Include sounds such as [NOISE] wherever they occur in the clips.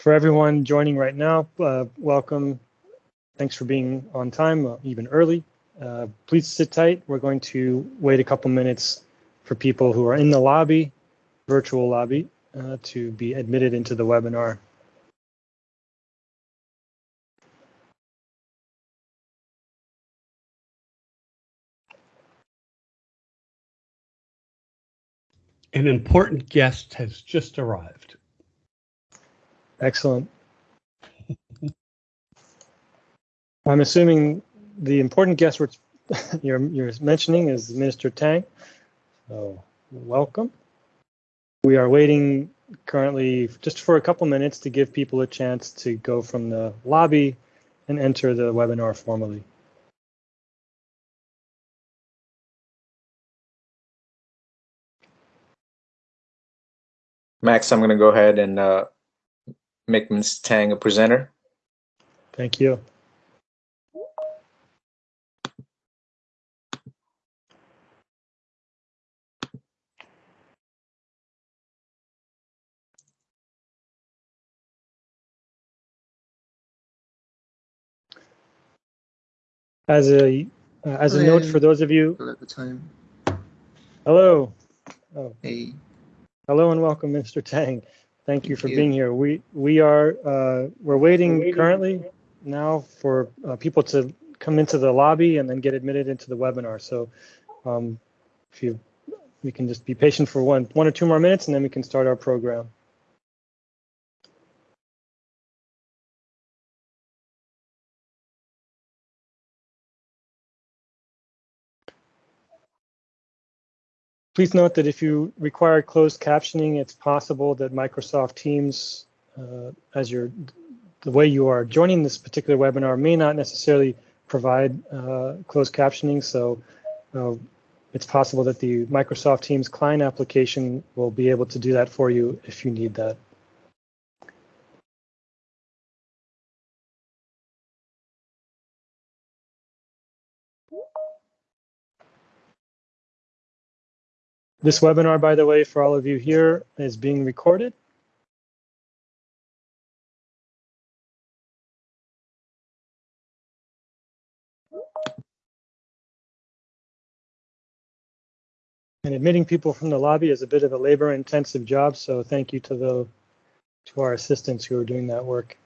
for everyone joining right now, uh, welcome. Thanks for being on time, uh, even early. Uh, please sit tight. We're going to wait a couple minutes for people who are in the lobby, virtual lobby, uh, to be admitted into the webinar. An important guest has just arrived. Excellent. I'm assuming the important guest [LAUGHS] you're, you're mentioning is Minister Tang. So welcome. We are waiting currently just for a couple minutes to give people a chance to go from the lobby and enter the webinar formally. Max, I'm going to go ahead and uh, make Ms. Tang a presenter. Thank you. As a uh, as a note for those of you, Hello at the time. hello, oh, Hey, hello and welcome, Mr. Tang. Thank you Thank for you. being here. We we are uh, we're waiting currently now for uh, people to come into the lobby and then get admitted into the webinar. So um, if you we can just be patient for one one or two more minutes and then we can start our program. Please note that if you require closed captioning, it's possible that Microsoft Teams, uh, as your the way you are joining this particular webinar, may not necessarily provide uh, closed captioning. So uh, it's possible that the Microsoft Teams client application will be able to do that for you if you need that. This webinar, by the way, for all of you here, is being recorded. And admitting people from the lobby is a bit of a labor-intensive job, so thank you to the to our assistants who are doing that work.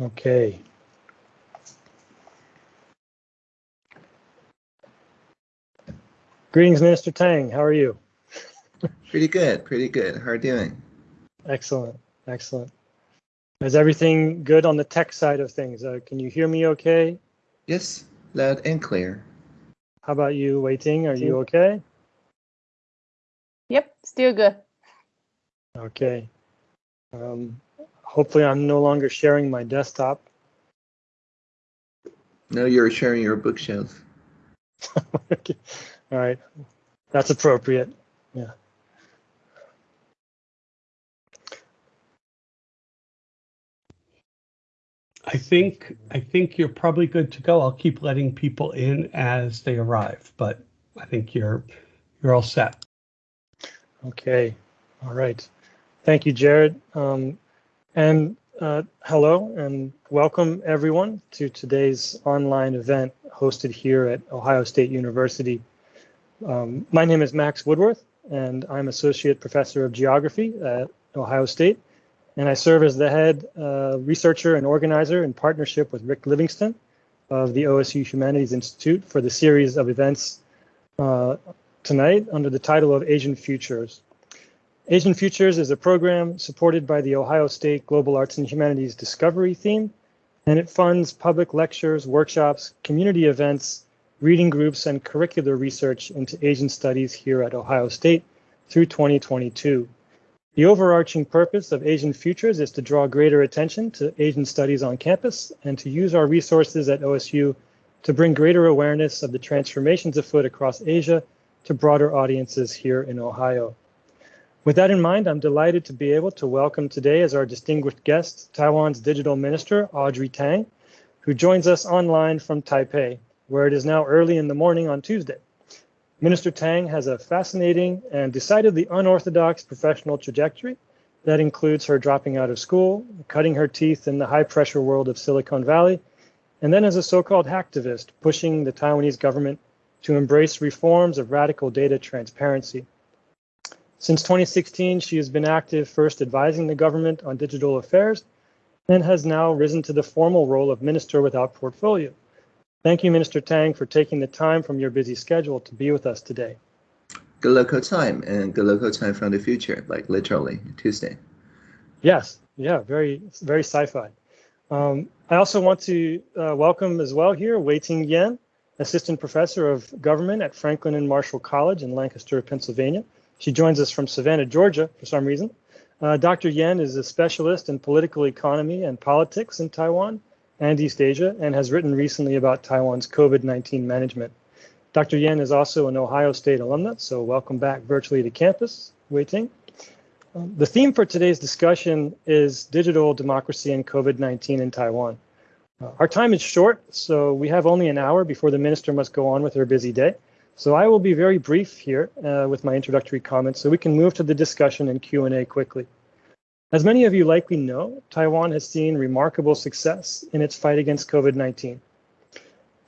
Okay. Greetings, Minister Tang. How are you? pretty good, pretty good. How are you doing? Excellent, excellent. Is everything good on the tech side of things? Uh, can you hear me okay? Yes, loud and clear. How about you, Wei-Ting? Are you okay? Yep, still good. Okay. Um, hopefully, I'm no longer sharing my desktop. No, you're sharing your bookshelf. [LAUGHS] Okay. All right. That's appropriate. Yeah. I think I think you're probably good to go. I'll keep letting people in as they arrive, but I think you're you're all set. Okay. All right. Thank you, Jared. Um, and uh, hello and welcome everyone to today's online event hosted here at Ohio State University. Um, my name is Max Woodworth, and I'm Associate Professor of Geography at Ohio State. And I serve as the head uh, researcher and organizer in partnership with Rick Livingston of the OSU Humanities Institute for the series of events uh, tonight under the title of Asian Futures. Asian Futures is a program supported by the Ohio State Global Arts and Humanities Discovery theme and it funds public lectures, workshops, community events, reading groups, and curricular research into Asian studies here at Ohio State through 2022. The overarching purpose of Asian Futures is to draw greater attention to Asian studies on campus and to use our resources at OSU to bring greater awareness of the transformations afoot across Asia to broader audiences here in Ohio. With that in mind, I'm delighted to be able to welcome today as our distinguished guest, Taiwan's Digital Minister, Audrey Tang, who joins us online from Taipei, where it is now early in the morning on Tuesday. Minister Tang has a fascinating and decidedly unorthodox professional trajectory that includes her dropping out of school, cutting her teeth in the high pressure world of Silicon Valley, and then as a so-called hacktivist, pushing the Taiwanese government to embrace reforms of radical data transparency. Since 2016, she has been active first advising the government on digital affairs and has now risen to the formal role of minister without portfolio. Thank you, Minister Tang, for taking the time from your busy schedule to be with us today. Good local time and good local time from the future, like literally Tuesday. Yes, yeah, very, very sci-fi. Um, I also want to uh, welcome as well here Wei-Ting Yen, Assistant Professor of Government at Franklin and Marshall College in Lancaster, Pennsylvania. She joins us from Savannah, Georgia, for some reason. Uh, Dr. Yen is a specialist in political economy and politics in Taiwan and East Asia and has written recently about Taiwan's COVID-19 management. Dr. Yen is also an Ohio State alumna, so welcome back virtually to campus, Wei-Ting. Um, the theme for today's discussion is digital democracy and COVID-19 in Taiwan. Uh, our time is short, so we have only an hour before the minister must go on with her busy day. So I will be very brief here uh, with my introductory comments so we can move to the discussion and Q&A quickly. As many of you likely know, Taiwan has seen remarkable success in its fight against COVID-19.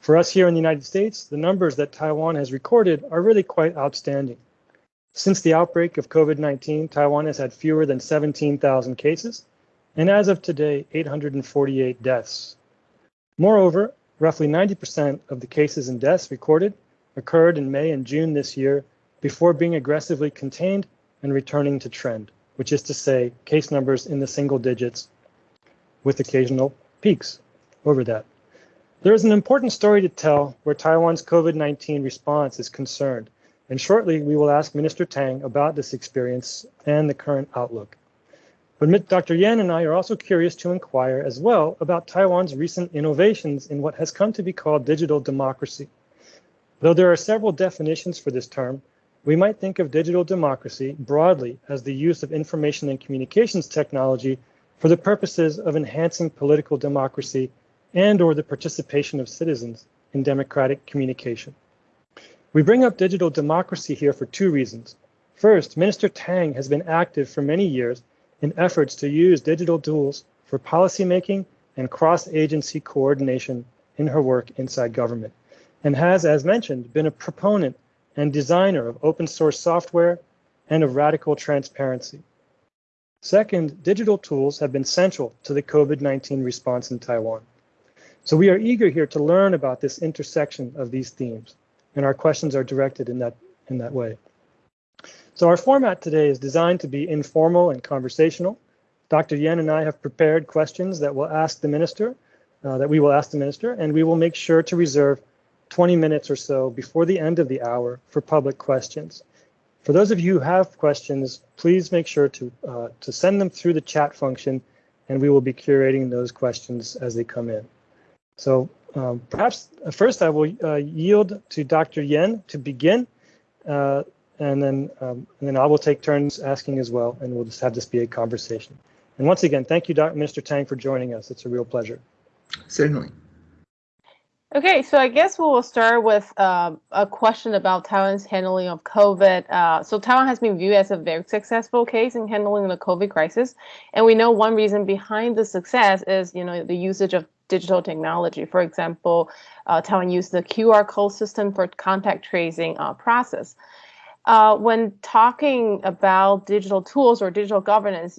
For us here in the United States, the numbers that Taiwan has recorded are really quite outstanding. Since the outbreak of COVID-19, Taiwan has had fewer than 17,000 cases, and as of today, 848 deaths. Moreover, roughly 90% of the cases and deaths recorded occurred in May and June this year before being aggressively contained and returning to trend which is to say case numbers in the single digits with occasional peaks over that. There is an important story to tell where Taiwan's COVID-19 response is concerned, and shortly we will ask Minister Tang about this experience and the current outlook. But Dr. Yen and I are also curious to inquire as well about Taiwan's recent innovations in what has come to be called digital democracy. Though there are several definitions for this term, we might think of digital democracy broadly as the use of information and communications technology for the purposes of enhancing political democracy and or the participation of citizens in democratic communication. We bring up digital democracy here for two reasons. First, Minister Tang has been active for many years in efforts to use digital tools for policymaking and cross-agency coordination in her work inside government, and has, as mentioned, been a proponent and designer of open source software and of radical transparency. Second, digital tools have been central to the COVID-19 response in Taiwan. So we are eager here to learn about this intersection of these themes, and our questions are directed in that, in that way. So our format today is designed to be informal and conversational. Dr. Yen and I have prepared questions that will ask the minister, uh, that we will ask the minister, and we will make sure to reserve 20 minutes or so before the end of the hour for public questions. For those of you who have questions, please make sure to, uh, to send them through the chat function and we will be curating those questions as they come in. So um, perhaps uh, first I will uh, yield to Dr. Yen to begin uh, and then um, and then I will take turns asking as well and we'll just have this be a conversation. And once again, thank you, Dr. Minister Tang, for joining us. It's a real pleasure. Certainly. Okay, so I guess we will start with uh, a question about Taiwan's handling of COVID. Uh, so Taiwan has been viewed as a very successful case in handling the COVID crisis, and we know one reason behind the success is, you know, the usage of digital technology. For example, uh, Taiwan used the QR code system for contact tracing uh, process. Uh, when talking about digital tools or digital governance,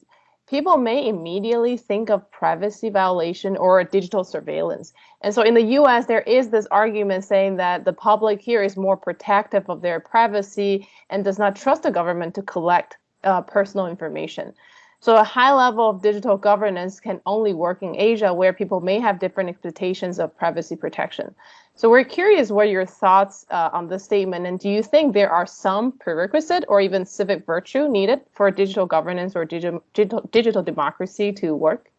people may immediately think of privacy violation or digital surveillance. And so in the US, there is this argument saying that the public here is more protective of their privacy and does not trust the government to collect uh, personal information. So a high level of digital governance can only work in Asia where people may have different expectations of privacy protection. So we're curious what your thoughts uh, on this statement and do you think there are some prerequisite or even civic virtue needed for digital governance or digital, digital, digital democracy to work?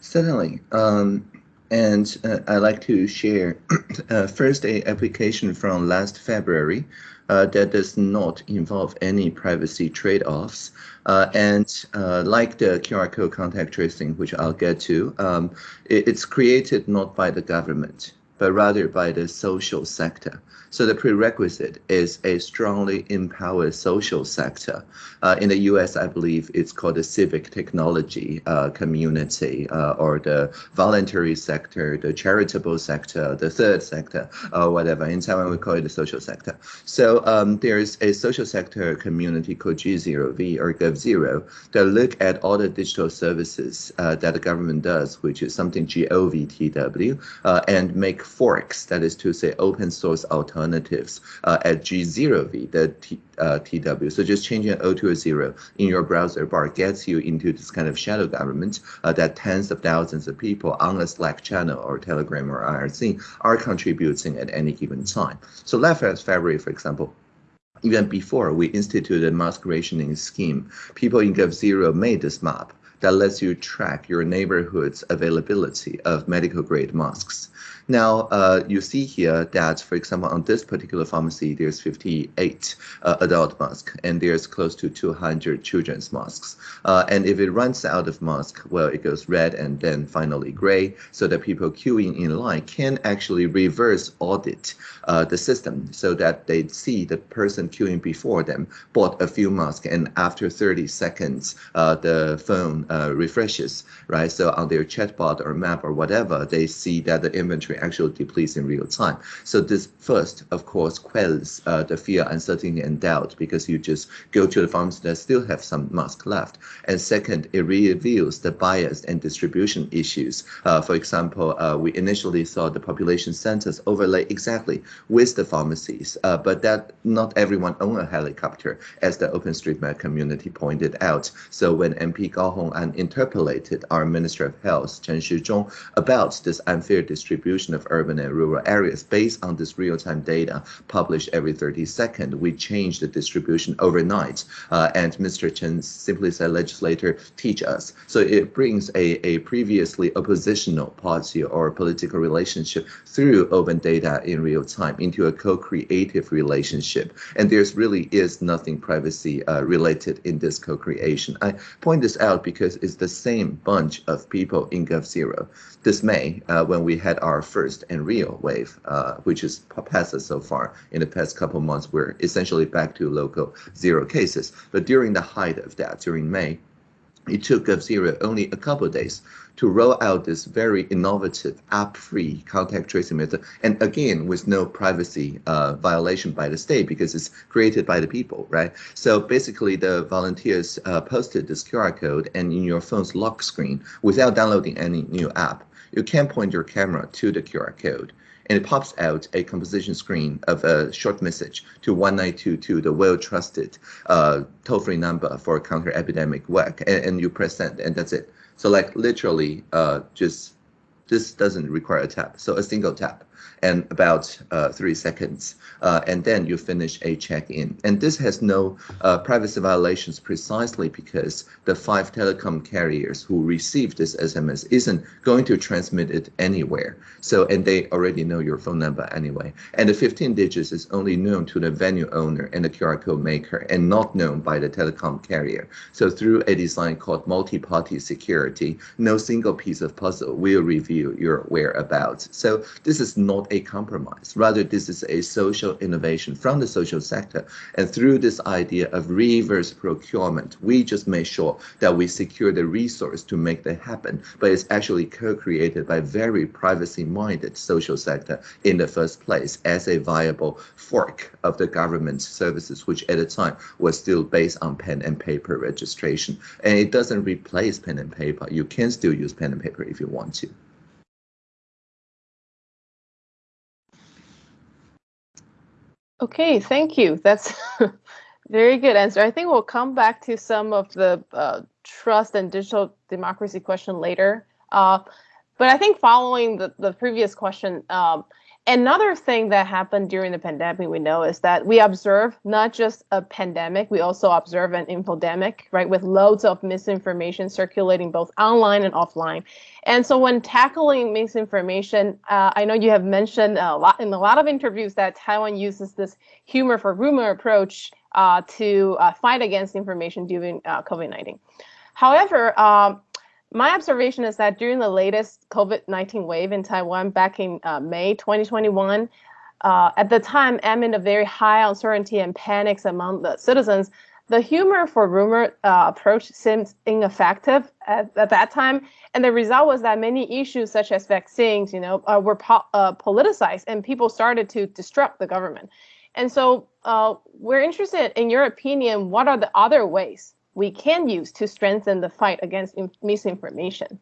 Certainly. Um, and uh, I'd like to share [CLEARS THROAT] uh, first a application from last February uh, that does not involve any privacy trade-offs. Uh, and uh, like the QR code contact tracing, which I'll get to, um, it, it's created not by the government, but rather by the social sector. So the prerequisite is a strongly empowered social sector. Uh, in the US, I believe it's called the civic technology uh, community uh, or the voluntary sector, the charitable sector, the third sector, or whatever. In Taiwan, we call it the social sector. So um, there's a social sector community called G0V or GovZero that look at all the digital services uh, that the government does, which is something GOVTW, uh, and make forks, that is to say open source alternatives alternatives uh, at G0V, the T, uh, TW. So just changing an O to a zero in your browser bar gets you into this kind of shadow government uh, that tens of thousands of people on a Slack channel or Telegram or IRC are contributing at any given time. So last February, for example, even before we instituted a mask rationing scheme, people in GovZero made this map that lets you track your neighborhood's availability of medical grade masks. Now, uh, you see here that, for example, on this particular pharmacy, there's 58 uh, adult masks and there's close to 200 children's masks. Uh, and if it runs out of mask, well, it goes red and then finally gray, so that people queuing in line can actually reverse audit uh, the system so that they see the person queuing before them bought a few masks and after 30 seconds, uh, the phone uh, refreshes, right? So on their chatbot or map or whatever, they see that the inventory actually depletes in real time. So this first, of course, quells uh, the fear, uncertainty, and doubt because you just go to the farms that still have some mask left. And second, it reveals the bias and distribution issues. Uh, for example, uh, we initially saw the population centers overlay exactly with the pharmacies, uh, but that not everyone own a helicopter, as the OpenStreetMap community pointed out. So when MP Gao Hong'an interpolated our Minister of Health, Chen Shizhong, about this unfair distribution of urban and rural areas based on this real-time data published every 30 seconds. We changed the distribution overnight. Uh, and Mr. Chen simply said, legislator, teach us. So it brings a, a previously oppositional party or political relationship through open data in real time into a co-creative relationship. And there's really is nothing privacy uh, related in this co-creation. I point this out because it's the same bunch of people in GovZero. This May, uh, when we had our first and real wave, uh, which has passed us so far in the past couple months, we're essentially back to local zero cases. But during the height of that, during May, it took GovZero only a couple days to roll out this very innovative app-free contact tracing method, and again with no privacy uh, violation by the state because it's created by the people, right? So basically, the volunteers uh, posted this QR code, and in your phone's lock screen, without downloading any new app, you can point your camera to the QR code and it pops out a composition screen of a short message to 1922, the well-trusted uh, toll-free number for counter-epidemic work, and, and, you press send, and that's it. So like literally, uh, just this doesn't require a tap, so a single tap and about uh, three seconds, uh, and then you finish a check-in. And this has no uh, privacy violations precisely because the five telecom carriers who receive this SMS isn't going to transmit it anywhere. So, and they already know your phone number anyway. And the 15 digits is only known to the venue owner and the QR code maker and not known by the telecom carrier. So through a design called multi-party security, no single piece of puzzle will reveal your whereabouts. So this is not a compromise. Rather, this is a social innovation from the social sector. And through this idea of reverse procurement, we just make sure that we secure the resource to make that happen. But it's actually co-created by very privacy-minded social sector in the first place as a viable fork of the government services, which at the time was still based on pen and paper registration. And it doesn't replace pen and paper. You can still use pen and paper if you want to. Okay, thank you. That's [LAUGHS] Very good answer. I think we'll come back to some of the uh, trust and digital democracy question later. Uh, but I think following the, the previous question, um, another thing that happened during the pandemic we know is that we observe not just a pandemic, we also observe an infodemic, right, with loads of misinformation circulating both online and offline. And so when tackling misinformation, uh, I know you have mentioned a lot in a lot of interviews that Taiwan uses this humor for rumor approach uh, to uh, fight against information during uh, COVID-19. However, um, my observation is that during the latest COVID-19 wave in Taiwan back in uh, May 2021, uh, at the time amid a very high uncertainty and panics among the citizens, the humor for rumor uh, approach seemed ineffective at, at, that time. And the result was that many issues such as vaccines, you know, uh, were po uh, politicized and people started to disrupt the government. And so uh, we're interested in your opinion, what are the other ways we can use to strengthen the fight against misinformation?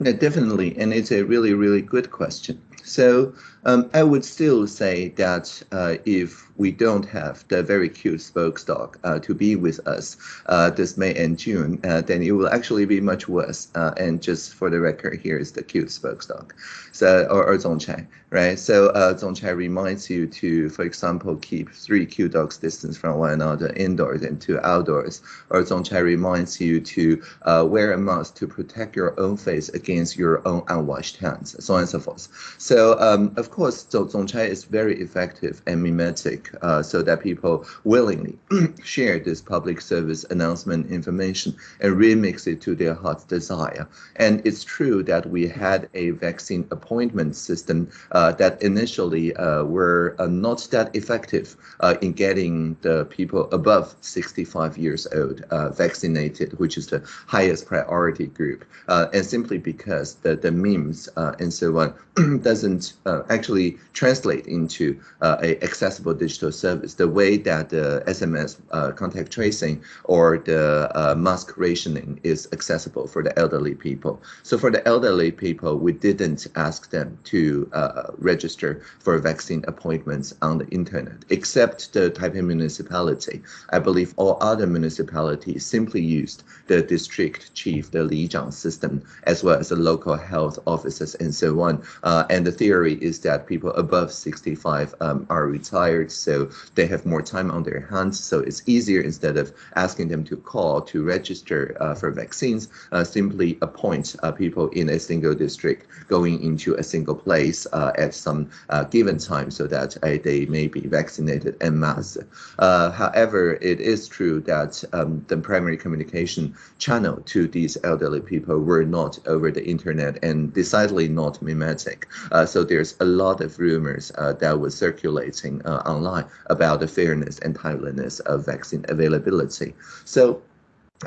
Yeah, definitely. And it's a really, really good question. So um, I would still say that uh, if we don't have the very cute Spokesdog uh, to be with us uh, this May and June, uh, then it will actually be much worse. Uh, and just for the record, here is the cute Spokesdog, so or, or Zongchai, right? So uh, Zongchai reminds you to, for example, keep three Q dogs distance from one another indoors and two outdoors. Or Zongchai reminds you to uh, wear a mask to protect your own face against your own unwashed hands, so on and so forth. So um, of course, Zongchai is very effective and mimetic uh, so that people willingly [CLEARS THROAT] share this public service announcement information and remix it to their heart's desire. And it's true that we had a vaccine appointment system uh, that initially uh, were uh, not that effective uh, in getting the people above 65 years old uh, vaccinated, which is the highest priority group. and simply because the, the memes and so on [CLEARS THROAT] doesn't actually translate into a accessible digital digital service, the way that the SMS uh, contact tracing or the uh, mask rationing is accessible for the elderly people. So for the elderly people, we didn't ask them to uh, register for vaccine appointments on the internet, except the Taipei municipality. I believe all other municipalities simply used the district chief, the Li Zhang system, as well as the local health officers and so on. Uh, and the theory is that people above 65 um, are retired, so they have more time on their hands. So it's easier instead of asking them to call to register uh, for vaccines, uh, simply appoint uh, people in a single district going into a single place uh, at some uh, given time so that they may be vaccinated en masse. however, it is true that um, the primary communication channel to these elderly people were not over the internet and decidedly not mimetic. so there's a lot of rumors that were circulating online about the fairness and timeliness of vaccine availability. So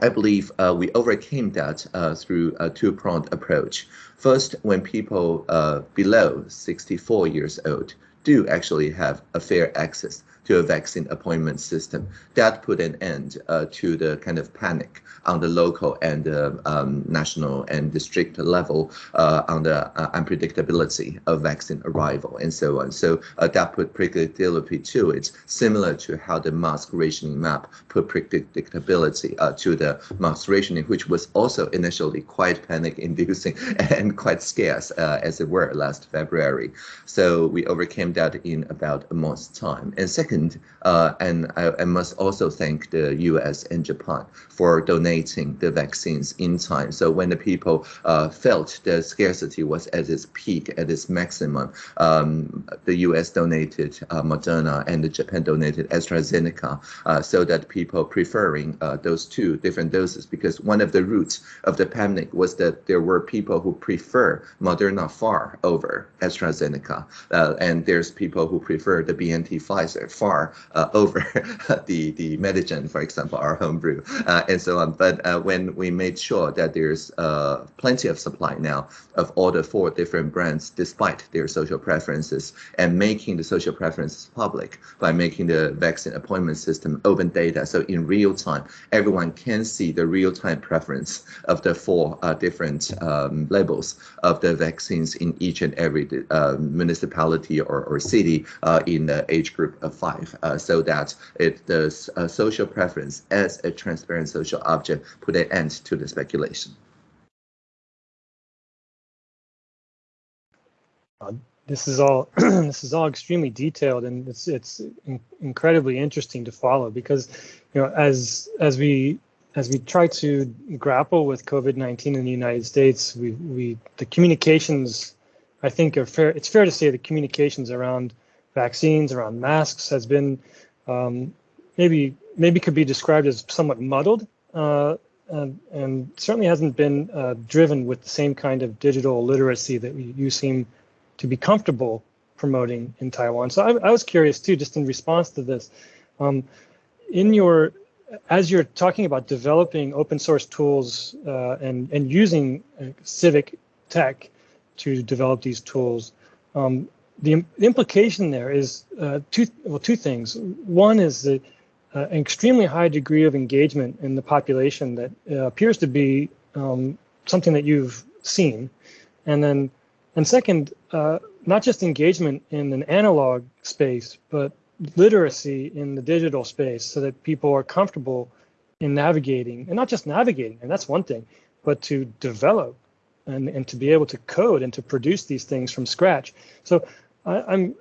I believe uh, we overcame that uh, through a two-pronged approach. First, when people uh, below 64 years old do actually have a fair access a vaccine appointment system. That put an end uh, to the kind of panic on the local and uh, um, national and district level uh, on the uh, unpredictability of vaccine arrival and so on. So uh, that put predictability to it, similar to how the mask rationing map put predictability uh, to the mask rationing, which was also initially quite panic-inducing [LAUGHS] and quite scarce, as it were, last February. So we overcame that in about a month's time. And second, Second, uh, and I, I, must also thank the US and Japan for donating the vaccines in time. So when the people uh, felt the scarcity was at its peak, at its maximum, um, the US donated uh, Moderna and the Japan donated AstraZeneca uh, so that people preferring uh, those two different doses because one of the roots of the pandemic was that there were people who prefer Moderna far over AstraZeneca. Uh, and there's people who prefer the BNT Pfizer far uh, [LAUGHS] over the the Medigen, for example, our homebrew, uh, and so on. But uh, when we made sure that there's uh, plenty of supply now of all the four different brands, despite their social preferences, and making the social preferences public by making the vaccine appointment system open data, so in real time, everyone can see the real time preference of the four uh, different um, labels of the vaccines in each and every uh, municipality or, or city in the age group of five survive uh, so that it does uh, social preference as a transparent social object put an end to the speculation. Uh, this is all [CLEARS THROAT] this is all extremely detailed and it's it's in, incredibly interesting to follow because you know as as we as we try to grapple with COVID-19 in the United States, we we the communications I think are fair. It's fair to say the communications around vaccines, around masks, has been um, maybe maybe could be described as somewhat muddled, uh, and, and, certainly hasn't been uh, driven with the same kind of digital literacy that you seem to be comfortable promoting in Taiwan. So I, I was curious too, just in response to this, um, in your as you're talking about developing open source tools uh, and and using uh, civic tech to develop these tools, um, the, the, implication there is uh, two well two things. One is uh, an extremely high degree of engagement in the population that uh, appears to be um, something that you've seen, and then and second, uh, not just engagement in an analog space, but literacy in the digital space so that people are comfortable in navigating and not just navigating, and that's one thing, but to develop and, and to be able to code and to produce these things from scratch. So I, I'm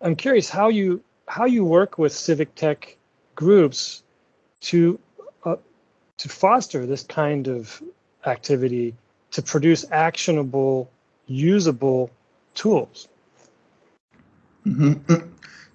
I'm curious how you how you work with civic tech groups to uh, to foster this kind of activity to produce actionable, usable tools. Mm -hmm.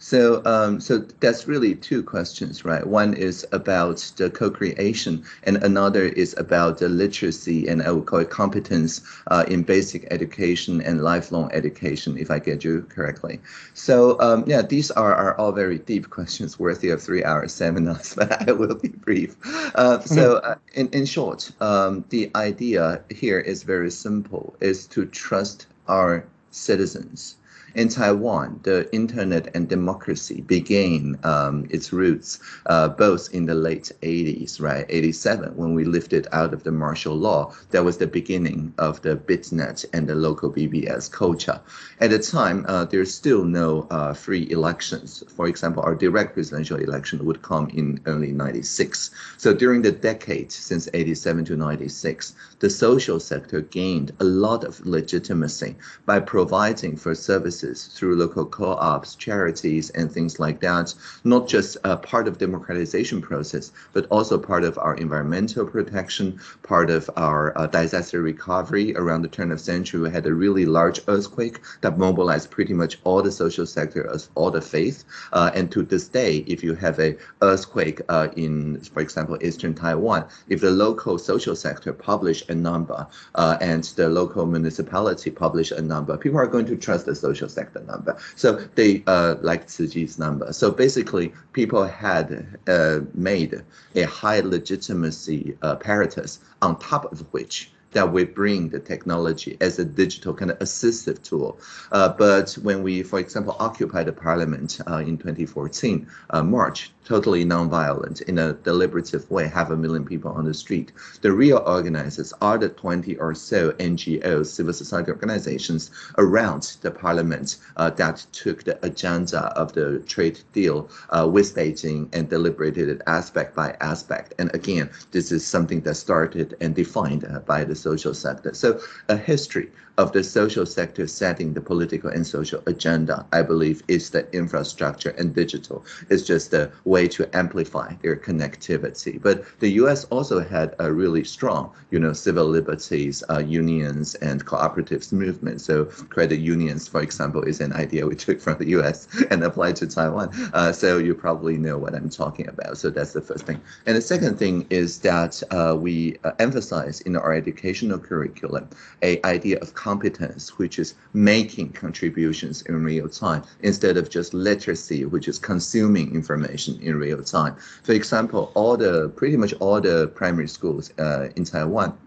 So, um, so that's really two questions, right? One is about the co-creation, and another is about the literacy and I would call it competence uh, in basic education and lifelong education, if I get you correctly. So, um, yeah, these are, are all very deep questions worthy of three-hour seminars, [LAUGHS] but I will be brief. Uh, so, uh, in in short, um, the idea here is very simple: is to trust our citizens in Taiwan, the internet and democracy began um, its roots uh, both in the late 80s, right? 87, when we lifted out of the martial law, that was the beginning of the BitNet and the local BBS culture. At the time, uh, there's still no uh, free elections. For example, our direct presidential election would come in early 96. So during the decade since 87 to 96, the social sector gained a lot of legitimacy by providing for services services through local co-ops, charities, and things like that, not just part of democratization process, but also part of our environmental protection, part of our uh, disaster recovery. Around the turn of century, we had a really large earthquake that mobilized pretty much all the social sector, all the faith. Uh, and to this day, if you have a earthquake uh, in, for example, Eastern Taiwan, if the local social sector publish a number uh, and the local municipality publish a number, people are going to trust the social sector number. So they uh, like Tzu number. So basically, people had uh, made a high legitimacy apparatus on top of which that we bring the technology as a digital kind of assistive tool. Uh, but when we, for example, occupied the parliament uh, in 2014, uh, March, totally nonviolent in a deliberative way, half a million people on the street. The real organizers are the 20 or so NGOs, civil society organizations around the parliament uh, that took the agenda of the trade deal uh, with Beijing and deliberated it aspect by aspect. And again, this is something that started and defined uh, by the social sector. So a history of the social sector setting the political and social agenda, I believe, is the infrastructure and digital It's just a way to amplify their connectivity. But the U.S. also had a really strong, you know, civil liberties, uh, unions, and cooperatives movement. So credit unions, for example, is an idea we took from the U.S. and applied to Taiwan. Uh, so you probably know what I'm talking about. So that's the first thing. And the second thing is that uh, we uh, emphasize in our educational curriculum a idea of competence, which is making contributions in real time, instead of just literacy, which is consuming information in real time. For example, all the pretty much all the primary schools uh, in Taiwan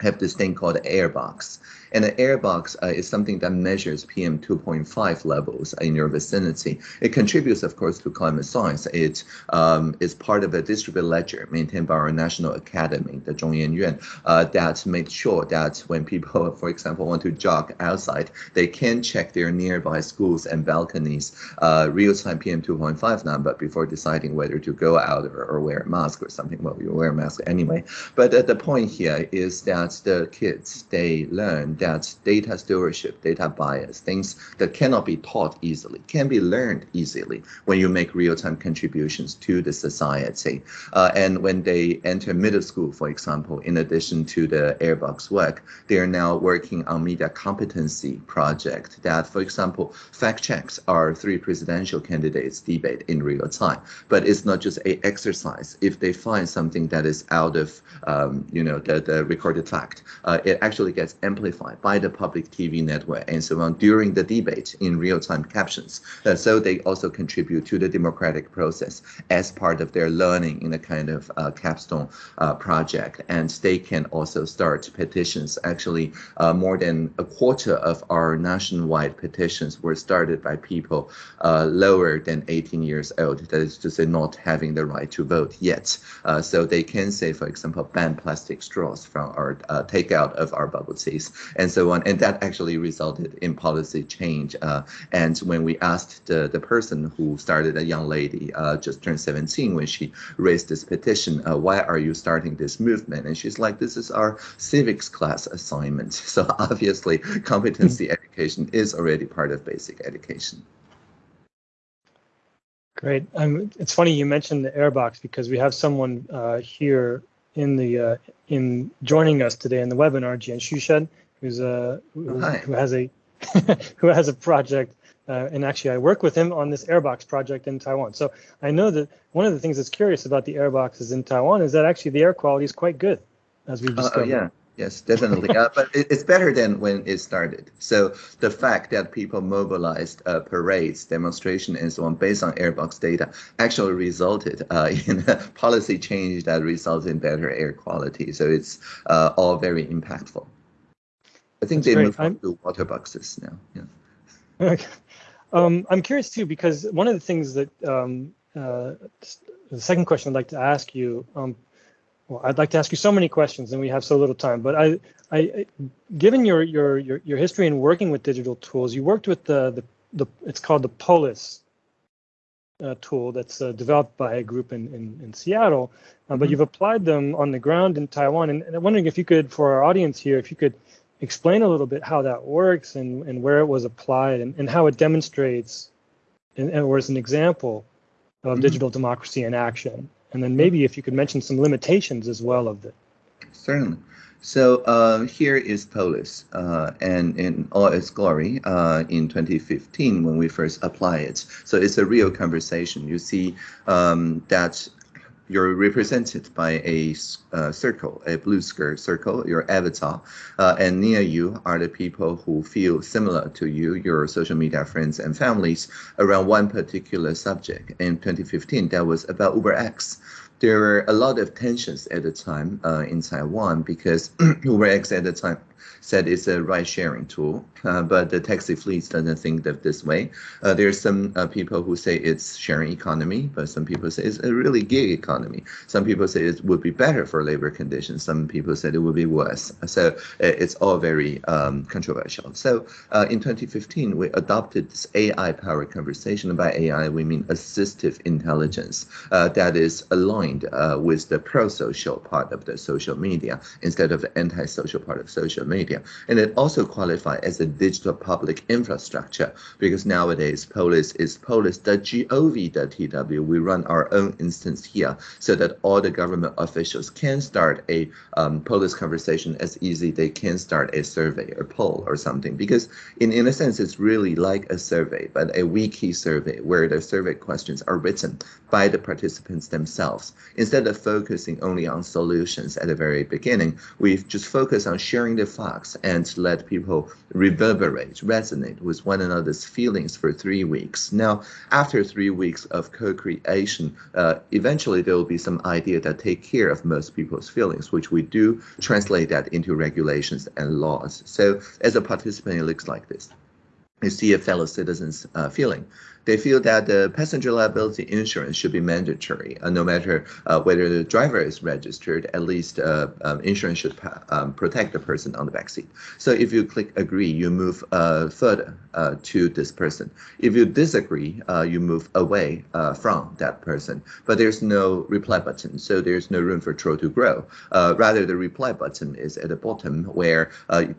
have this thing called Airbox. And the airbox uh, is something that measures PM 2.5 levels in your vicinity. It contributes, of course, to climate science. It um, is part of a distributed ledger maintained by our national academy, the Zhongyan Yuan, uh, that makes sure that when people, [LAUGHS] for example, want to jog outside, they can check their nearby schools and balconies uh, real-time PM 2.5 number before deciding whether to go out or, or wear a mask or something. Well, you wear a mask anyway. But uh, the point here is that the kids, they learn that data stewardship, data bias, things that cannot be taught easily, can be learned easily when you make real-time contributions to the society. Uh, and when they enter middle school, for example, in addition to the Airbox work, they are now working on media competency project that, for example, fact checks our three presidential candidates debate in real time. But it's not just a exercise. If they find something that is out of, um, you know, the, the recorded fact, uh, it actually gets amplified by the public TV network and so on during the debate in real-time captions. Uh, so they also contribute to the democratic process as part of their learning in a kind of uh, capstone uh, project. And they can also start petitions. Actually, uh, more than a quarter of our nationwide petitions were started by people uh, lower than 18 years old. That is to say, not having the right to vote yet. so they can say, for example, ban plastic straws from our takeout of our bubble teas and so on. And that actually resulted in policy change. Uh, and when we asked the, the person who started, a young lady, uh, just turned 17, when she raised this petition, uh, why are you starting this movement? And she's like, this is our civics class assignment. [LAUGHS] So obviously, competency mm -hmm. education is already part of basic education. Great. Um, it's funny you mentioned the airbox because we have someone uh, here in the uh, in joining us today in the webinar, Jian Xushen, who's a who, who has a [LAUGHS] who has a project, uh, and actually I work with him on this airbox project in Taiwan. So I know that one of the things that's curious about the airboxes in Taiwan is that actually the air quality is quite good, as we've discovered. Uh, yeah. Yes, definitely. [LAUGHS] uh, but it, it's better than when it started. So the fact that people mobilized uh, parades, demonstration, and so on based on airbox data actually resulted uh, [LAUGHS] in a policy change that results in better air quality. So it's uh, all very impactful. I think That's they moved on to water boxes now. Yeah. [LAUGHS] Okay. Um, I'm curious too because one of the things that um, uh, the second question I'd like to ask you. Um, well, I'd like to ask you so many questions, and we have so little time. But I, I, given your your your, your history in working with digital tools, you worked with the the, the it's called the Polis uh, tool that's uh, developed by a group in in, in Seattle, uh, mm-hmm. but you've applied them on the ground in Taiwan. And, and, I'm wondering if you could, for our audience here, if you could explain a little bit how that works and and where it was applied and, and how it demonstrates, and, and or as an example of mm-hmm. digital democracy in action. And then maybe if you could mention some limitations as well of it. Certainly. So uh, here is Polis, uh, and in all its glory uh, in 2015 when we first apply it. So it's a real conversation. You see um, that you're represented by a uh, circle, a blue circle, your avatar, uh, and near you are the people who feel similar to you, your social media friends and families, around one particular subject. In 2015, that was about UberX there were a lot of tensions at the time uh, in Taiwan because [CLEARS THROAT] UberX at the time said it's a ride sharing tool, uh, but the taxi fleets doesn't think of this way. Uh, there's some uh, people who say it's sharing economy, but some people say it's a really gig economy. Some people say it would be better for labor conditions. Some people said it would be worse. So it's all very um, controversial. So uh, in 2015, we adopted this AI-powered conversation. By AI, we mean assistive intelligence uh, that is aligned uh, with the pro-social part of the social media instead of the anti-social part of social media media. And it also qualifies as a digital public infrastructure because nowadays Polis is polis.gov.tw. We run our own instance here so that all the government officials can start a um, Polis conversation as easy they can start a survey or poll or something because in, in a sense it's really like a survey but a wiki survey where the survey questions are written by the participants themselves. Instead of focusing only on solutions at the very beginning, we've just focused on sharing the and let people reverberate, resonate with one another's feelings for three weeks. Now, after three weeks of co-creation, uh, eventually there will be some idea that take care of most people's feelings, which we do translate that into regulations and laws. So as a participant, it looks like this. You see a fellow citizen's uh, feeling they feel that the passenger liability insurance should be mandatory, uh, no matter uh, whether the driver is registered. At least uh, um, insurance should um, protect the person on the back seat. So if you click agree, you move uh, further uh, to this person. If you disagree, uh, you move away from that person. But there's no reply button, so there's no room for troll to grow. rather, the reply button is at the bottom where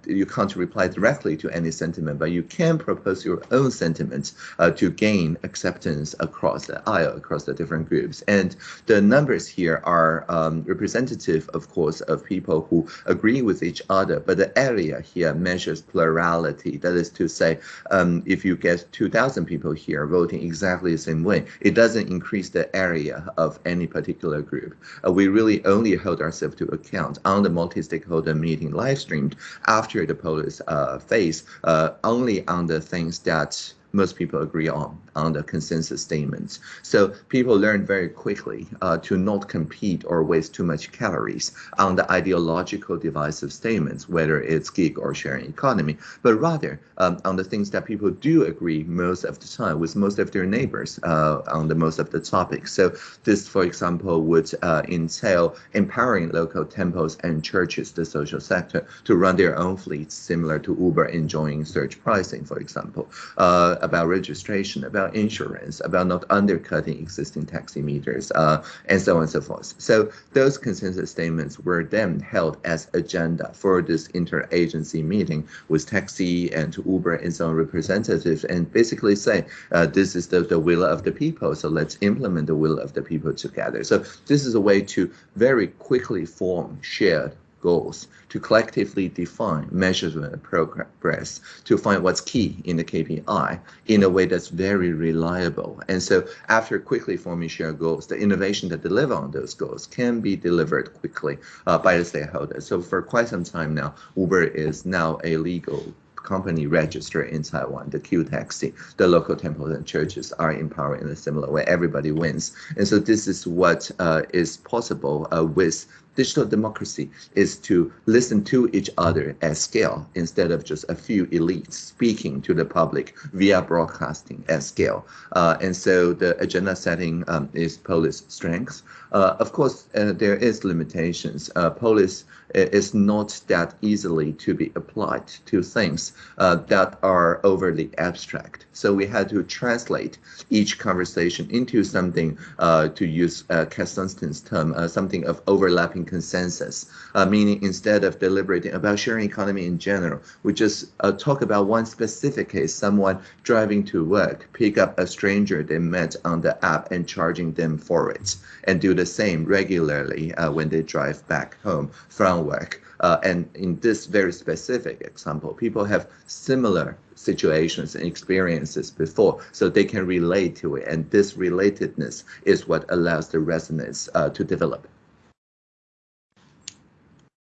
you can't reply directly to any sentiment, but you can propose your own sentiments to gain gain acceptance across the aisle, across the different groups. And the numbers here are um, representative, of course, of people who agree with each other, but the area here measures plurality. That is to say, um, if you get 2,000 people here voting exactly the same way, it doesn't increase the area of any particular group. Uh, we really only hold ourselves to account on the multi-stakeholder meeting live streamed after the polis uh, phase, uh, only on the things that most people agree on, on the consensus statements. So people learn very quickly uh, to not compete or waste too much calories on the ideological divisive statements, whether it's gig or sharing economy, but rather um, on the things that people do agree most of the time with most of their neighbors uh, on the most of the topics. So this, for example, would uh, entail empowering local temples and churches, the social sector, to run their own fleets, similar to Uber enjoying surge pricing, for example. Uh, about registration, about insurance, about not undercutting existing taxi meters, uh, and so on and so forth. So those consensus statements were then held as agenda for this interagency meeting with taxi and Uber and so on representatives and basically say, uh, this is the, the will of the people, so let's implement the will of the people together. So this is a way to very quickly form shared goals to collectively define measurement progress to find what's key in the KPI in a way that's very reliable. And so after quickly forming shared goals, the innovation that deliver on those goals can be delivered quickly uh, by the stakeholders. So for quite some time now, Uber is now a legal company registered in Taiwan, the Q taxi, the local temples and churches are empowered in a similar way. Everybody wins. And so this is what uh, is possible uh, with digital democracy is to listen to each other at scale instead of just a few elites speaking to the public via broadcasting at scale. Uh, and so the agenda setting um, is Polis' strength. Uh, of course, uh, there is limitations. Uh, Polis is not that easily to be applied to things uh, that are overly abstract. So we had to translate each conversation into something, uh, to use uh, term, uh, something of overlapping consensus, uh, meaning instead of deliberating about sharing economy in general, we just uh, talk about one specific case, someone driving to work, pick up a stranger they met on the app and charging them for it, and do the same regularly uh, when they drive back home from work. Uh, and in this very specific example, people have similar situations and experiences before, so they can relate to it. And this relatedness is what allows the resonance uh, to develop.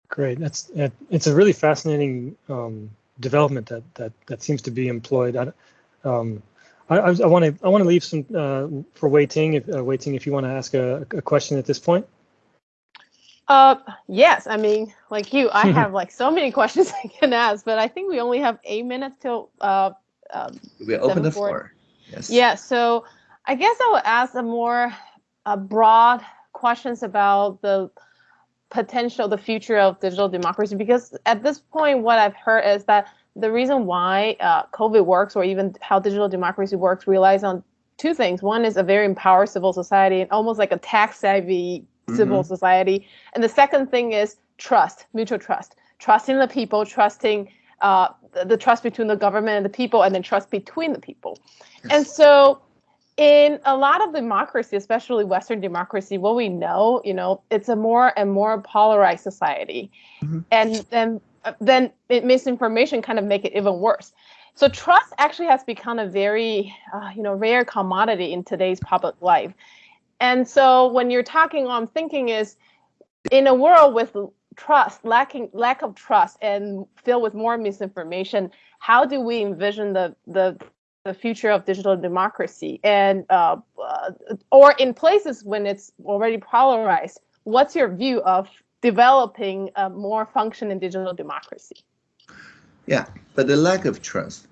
Great. That's it's a really fascinating um, development that that that seems to be employed. I, um, I want to I want to leave some uh, for Wei-Ting. If uh, Wei Ting if you want to ask a, a question at this point. Uh, yes. I mean, like you, I [LAUGHS] have like so many questions [LAUGHS] I can ask, but I think we only have eight minutes till uh. Um, we open the floor. Yes. Yeah. So I guess I would ask a more uh, broad questions about the potential, the future of digital democracy, because at this point, what I've heard is that the reason why uh, COVID works, or even how digital democracy works, relies on two things. One is a very empowered civil society, and almost like a tax savvy civil mm-hmm. society. And the second thing is trust, mutual trust, trusting the people, trusting uh, the, the, trust between the government and the people, and then trust between the people. Yes. And so, in a lot of democracy, especially Western democracy, what we know, you know, it's a more and more polarized society, mm-hmm. and then then misinformation kind of make it even worse. So trust actually has become a very, uh, you know, rare commodity in today's public life. And so when you're talking, I'm thinking is in a world with trust, lacking lack of trust, and filled with more misinformation, how do we envision the the the future of digital democracy? And uh, uh, or in places when it's already polarized, what's your view of developing a more functioning digital democracy? Yeah, but the lack of trust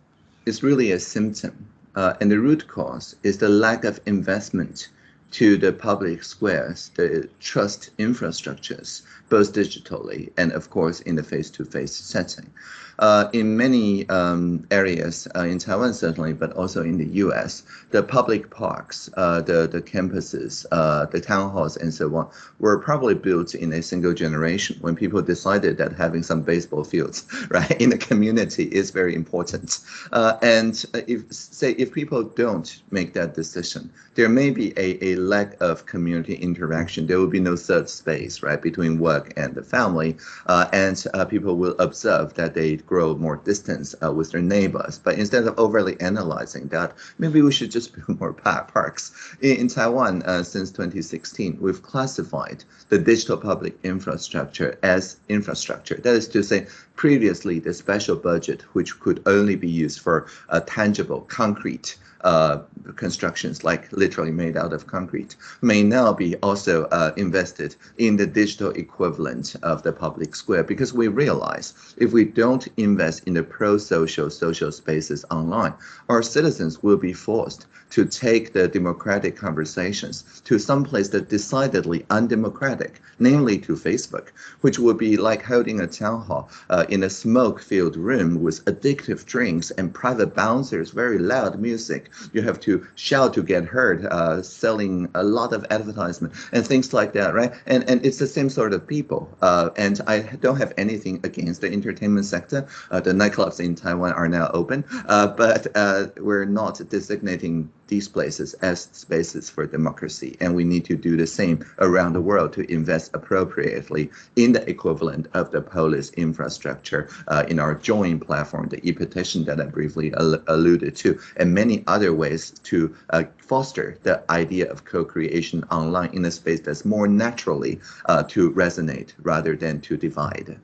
is really a symptom, uh, and the root cause is the lack of investment to the public squares, the trust infrastructures, both digitally and of course in the face-to-face -face setting. Uh, in many um, areas uh, in Taiwan certainly, but also in the U.S., the public parks, uh, the the campuses, uh, the town halls, and so on, were probably built in a single generation when people decided that having some baseball fields, [LAUGHS] right, in the community is very important. Uh, and if say if people don't make that decision, there may be a, a lack of community interaction. There will be no third space, right, between work and the family, uh, and people will observe that they grow more distance uh, with their neighbors. But instead of overly analyzing that, maybe we should just [LAUGHS] build more parks. In, in Taiwan, uh, since 2016, we've classified the digital public infrastructure as infrastructure. That is to say, previously the special budget, which could only be used for a tangible, concrete uh, constructions, like literally made out of concrete, may now be also uh, invested in the digital equivalent of the public square. Because we realize if we don't invest in the pro-social social spaces online, our citizens will be forced to take the democratic conversations to some place that decidedly undemocratic, namely to Facebook, which would be like holding a town hall uh, in a smoke-filled room with addictive drinks and private bouncers, very loud music. You have to shout to get heard, uh, selling a lot of advertisement and things like that, right? And and it's the same sort of people. Uh, and I don't have anything against the entertainment sector. Uh, the nightclubs in Taiwan are now open, uh, but uh, we're not designating these places as spaces for democracy. And we need to do the same around the world to invest appropriately in the equivalent of the polis infrastructure uh, in our joint platform, the e-petition that I briefly al alluded to, and many other ways to uh, foster the idea of co-creation online in a space that's more naturally uh, to resonate rather than to divide.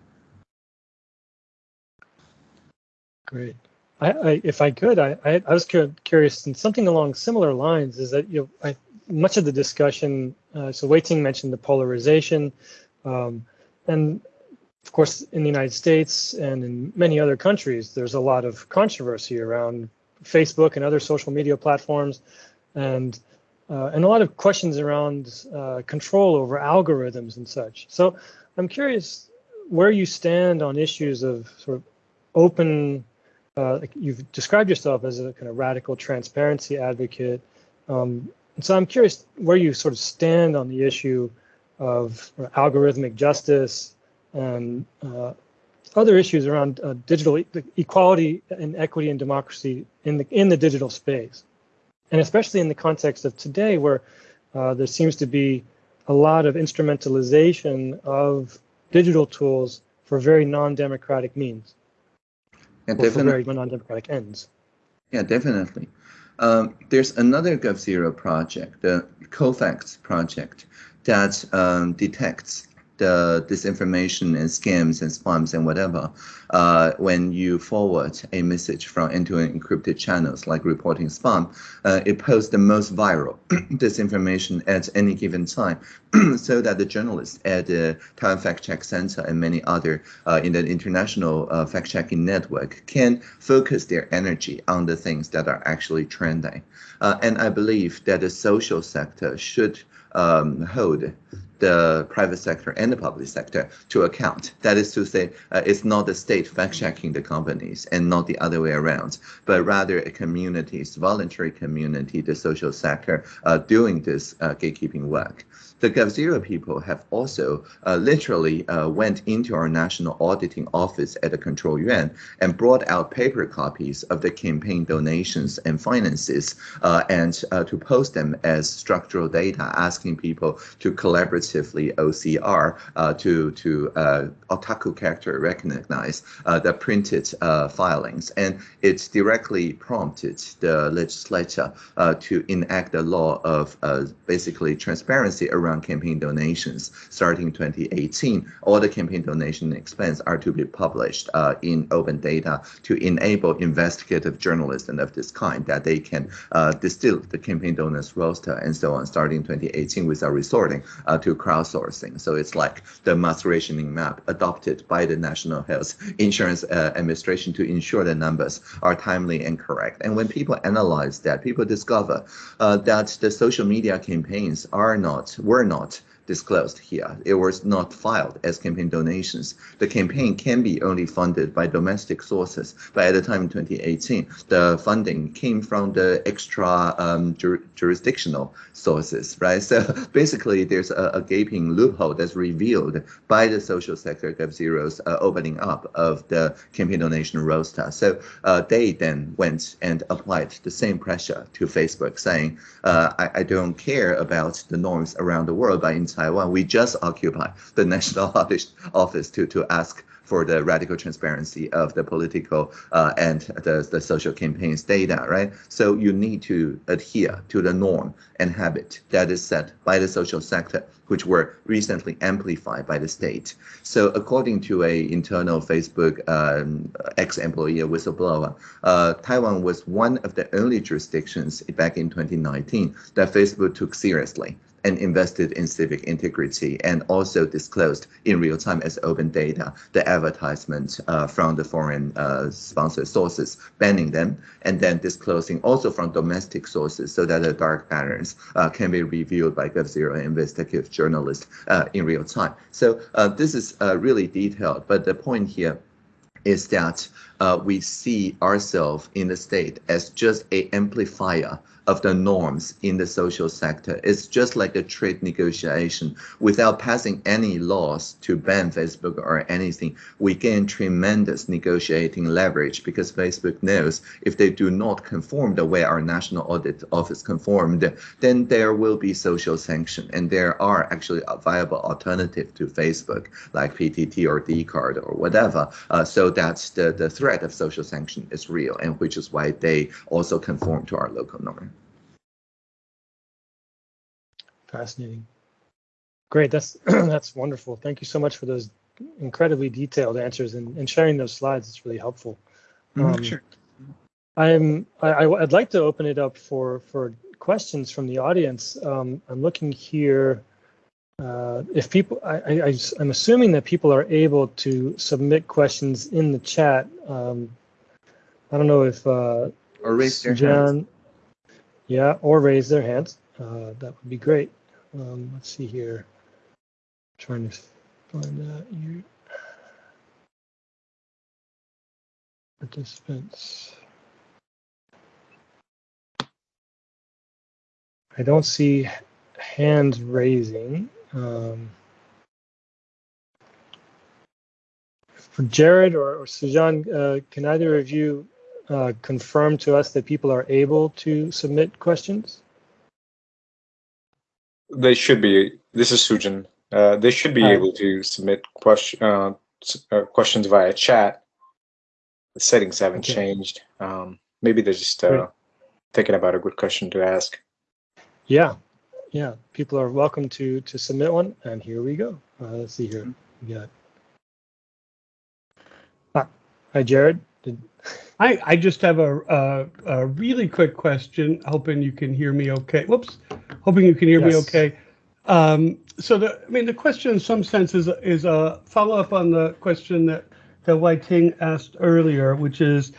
Great. I, I, if I could, I, I, was curious, and something along similar lines is that you know, I, much of the discussion. Uh, so Wei Ting mentioned the polarization, um, and of course, in the United States and in many other countries, there's a lot of controversy around Facebook and other social media platforms, and uh, and a lot of questions around uh, control over algorithms and such. So I'm curious where you stand on issues of sort of open uh, you've described yourself as a kind of radical transparency advocate. Um, so I'm curious where you sort of stand on the issue of algorithmic justice and uh, other issues around uh, digital e equality and equity and democracy in the in the digital space, and especially in the context of today, where uh, there seems to be a lot of instrumentalization of digital tools for very non-democratic means. Yeah, or for very non-democratic ends. Yeah, definitely. Um, there's another GovZero project, the COFACT project, that um, detects the disinformation and scams and spams and whatever uh, when you forward a message from end-to-end encrypted channels like reporting spam, uh, it posts the most viral [CLEARS THROAT] disinformation at any given time [CLEARS THROAT] so that the journalists at the Taiwan Fact Check Center and many other uh, in the international uh, fact-checking network can focus their energy on the things that are actually trending. Uh, and I believe that the social sector should um, hold the private sector and the public sector to account. That is to say, uh, it's not the state fact-checking the companies and not the other way around, but rather a community's voluntary community, the social sector, uh, doing this uh, gatekeeping work the GovZero people have also uh, literally uh, went into our national auditing office at the Control Yuan and brought out paper copies of the campaign donations and finances uh, and uh, to post them as structural data, asking people to collaboratively OCR uh, to to uh, optical character recognize the printed filings, and it directly prompted the legislature to enact a law of basically transparency around campaign donations starting 2018. All the campaign donation expense are to be published in open data to enable investigative journalism of this kind that they can distill the campaign donors roster and so on starting 2018 without resorting uh, to crowdsourcing. So it's like the mask rationing map adopted by the National Health Insurance uh, Administration to ensure the numbers are timely and correct. And when people analyze that, people discover uh, that the social media campaigns are not, were not disclosed here. It was not filed as campaign donations. The campaign can be only funded by domestic sources, but at the time in 2018, the funding came from the extra um, jur jurisdictional sources, right? [LAUGHS] So basically, there's a, a, gaping loophole that's revealed by the social sector Gov Zero's uh, opening up of the campaign donation roster. So uh, they then went and applied the same pressure to Facebook, saying, uh, I, I, don't care about the norms around the world, but in Taiwan, we just occupy the national [LAUGHS] office to, to ask for the radical transparency of the political uh, and the, the social campaigns data, right? So you need to adhere to the norm and habit that is set by the social sector, which were recently amplified by the state. So according to a internal Facebook um, ex-employee whistleblower, uh, Taiwan was one of the only jurisdictions back in 2019 that Facebook took seriously and invested in civic integrity and also disclosed in real time as open data the advertisements uh, from the foreign uh, sponsored sources, banning them, and then disclosing also from domestic sources so that the dark patterns uh, can be reviewed by GovZero investigative journalists uh, in real time. So uh, this is uh, really detailed, but the point here is that we see ourselves in the state as just a amplifier of the norms in the social sector. It's just like a trade negotiation. Without passing any laws to ban Facebook or anything, we gain tremendous negotiating leverage because Facebook knows if they do not conform the way our national audit office conformed, then there will be social sanction. And there are actually a viable alternative to Facebook, like PTT or Dcard or whatever. Uh, so that the, the threat of social sanction is real, and which is why they also conform to our local norm. Fascinating. Great. That's [CLEARS THROAT] that's wonderful. Thank you so much for those incredibly detailed answers and, and sharing those slides. It's really helpful. Mm-hmm, um, sure. I'm I, I'd like to open it up for for questions from the audience. Um, I'm looking here. Uh, if people, I, I, am assuming that people are able to submit questions in the chat. Um, I don't know if uh, or raise their hands. Yeah, or raise their hands. Uh, that would be great. Um, let's see here. I'm trying to find that you participants. I don't see hands raising. Um, for Jared or, or Sujan, uh, can either of you uh, confirm to us that people are able to submit questions? They should be. This is Sujan. Uh, they should be Hi. able to submit question uh, uh, questions via chat. The settings haven't okay. changed. Um, maybe they're just uh, thinking about a good question to ask. Yeah, yeah. People are welcome to to submit one, and here we go. Uh, let's see here. We got. Ah, hi, Jared. Did... I I just have a, a, a really quick question. Hoping you can hear me okay. Whoops hoping you can hear yes. me okay. Um, so the, I mean, the question in some sense is, is a follow up on the question that, that Wei-Ting asked earlier, which is,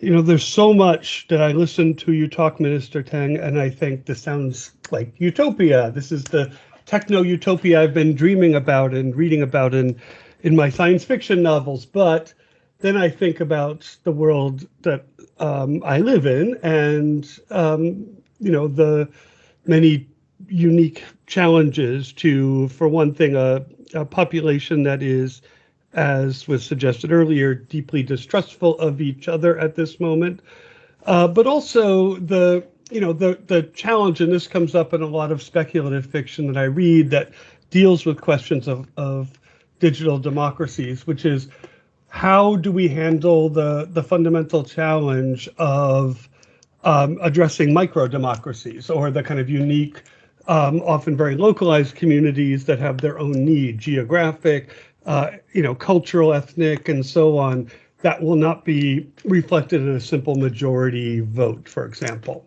you know, there's so much that I listen to you talk, Minister Tang, and I think this sounds like utopia. This is the techno utopia I've been dreaming about and reading about in, in my science fiction novels. But then I think about the world that um, I live in and, um, you know, the many unique challenges to, for one thing, a, a population that is, as was suggested earlier, deeply distrustful of each other at this moment. Uh, but also the you know the the challenge, and this comes up in a lot of speculative fiction that I read, that deals with questions of, of digital democracies, which is how do we handle the, the fundamental challenge of um, addressing micro democracies or the kind of unique, um, often very localized communities that have their own need, geographic, uh, you know, cultural, ethnic, and so on, that will not be reflected in a simple majority vote, for example.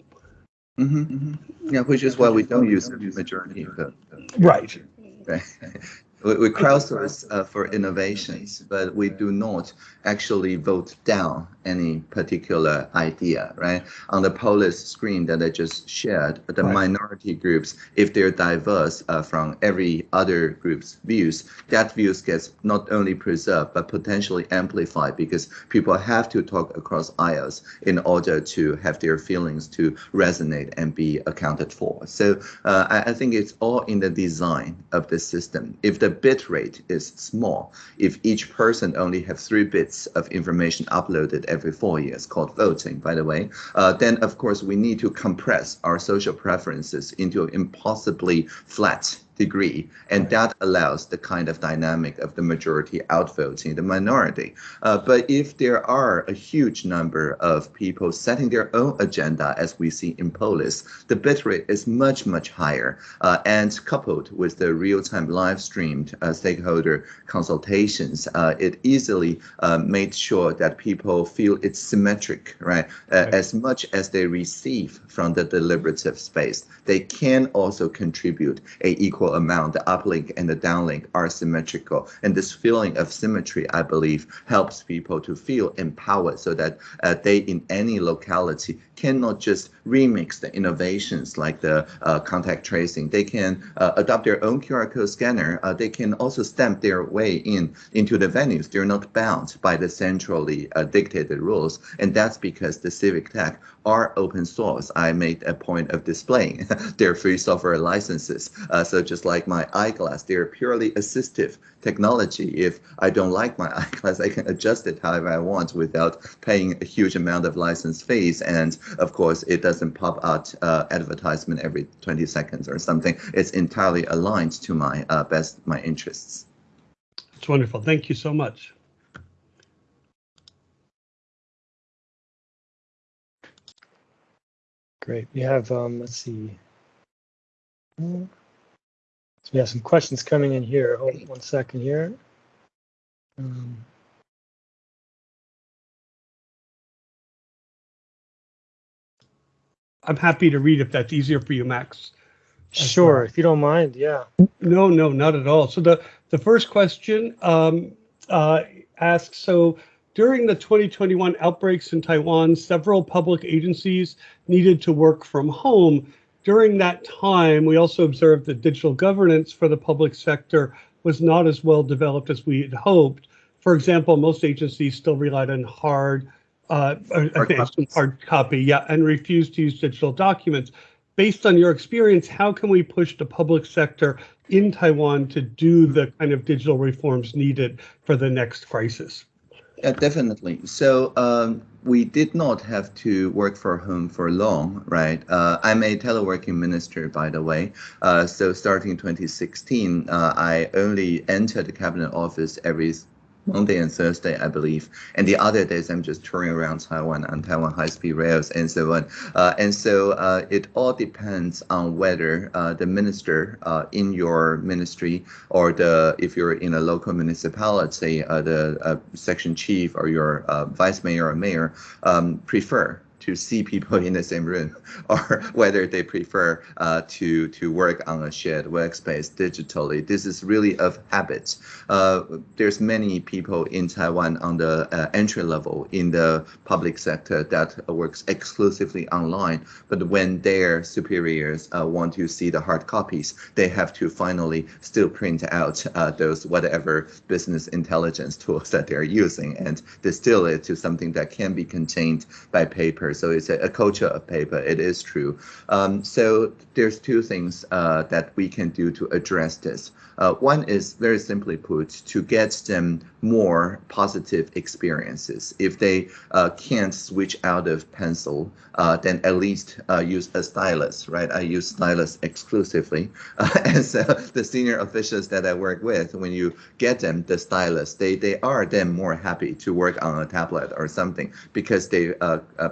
Mm -hmm, mm -hmm. Yeah, which is why we don't use a majority vote. Right. [LAUGHS] We, we crowdsource uh, for innovations, but we do not actually vote down any particular idea, right? On the Polis screen that I just shared, the right. minority groups, if they're diverse uh, from every other group's views, that views gets not only preserved, but potentially amplified because people have to talk across aisles in order to have their feelings to resonate and be accounted for. So uh, I, I think it's all in the design of the system. If the bit rate is small, if each person only have three bits of information uploaded every four years, called voting, by the way, uh, then of course we need to compress our social preferences into impossibly flat degree, and that allows the kind of dynamic of the majority outvoting the minority. Uh, but if there are a huge number of people setting their own agenda, as we see in Polis, the bitrate is much, much higher. Uh, and coupled with the real-time live streamed uh, stakeholder consultations, uh, it easily uh, made sure that people feel it's symmetric, right? Uh, right? As much as they receive from the deliberative space, they can also contribute a equal equal amount, the uplink and the downlink are symmetrical. And this feeling of symmetry, I believe, helps people to feel empowered so that uh, they in any locality cannot just remix the innovations like the uh, contact tracing. They can uh, adopt their own QR code scanner. Uh, they can also stamp their way in into the venues. They're not bound by the centrally uh, dictated rules. And that's because the civic tech are open source. I made a point of displaying [LAUGHS] their free software licenses. Uh, so just like my eyeglass, they're purely assistive technology. If I don't like my [LAUGHS] eyeglass, I can adjust it however I want without paying a huge amount of license fees. And of course, it doesn't pop out uh, advertisement every 20 seconds or something. It's entirely aligned to my uh, best my interests. It's wonderful. Thank you so much. Great. We have, um, let's see. So we have some questions coming in here. Hold one second here. Um, I'm happy to read if that's easier for you, Max. Sure, if you don't mind, yeah. No, no, not at all. So the, the first question um, uh, asks, so during the 2021 outbreaks in Taiwan, several public agencies needed to work from home. During that time, we also observed that digital governance for the public sector was not as well developed as we had hoped. For example, most agencies still relied on hard, uh, hard, hard copy, yeah, and refused to use digital documents. Based on your experience, how can we push the public sector in Taiwan to do the kind of digital reforms needed for the next crisis? Yeah, definitely. So um, we did not have to work for home for long, right? Uh, I'm a teleworking minister, by the way. Uh, so starting 2016, uh, I only entered the cabinet office every Monday and Thursday, I believe. And the other days, I'm just touring around Taiwan on Taiwan high-speed rails and so on. Uh, and so uh, it all depends on whether uh, the minister uh, in your ministry or the if you're in a local municipality, uh, the uh, section chief or your vice mayor or mayor um, prefer to see people in the same room [LAUGHS] or whether they prefer uh, to to work on a shared workspace digitally. This is really of habit. Uh, there's many people in Taiwan on the uh, entry level in the public sector that works exclusively online, but when their superiors uh, want to see the hard copies, they have to finally still print out uh, those whatever business intelligence tools that they're using and distill it to something that can be contained by papers So it's a, a culture of paper. It is true. Um, so there's two things uh, that we can do to address this. Uh, one is very simply put to get them more positive experiences. If they uh, can't switch out of pencil, uh, then at least uh, use a stylus, right? I use stylus exclusively. [LAUGHS] and so the senior officials that I work with, when you get them the stylus, they, they are then more happy to work on a tablet or something because they uh, uh,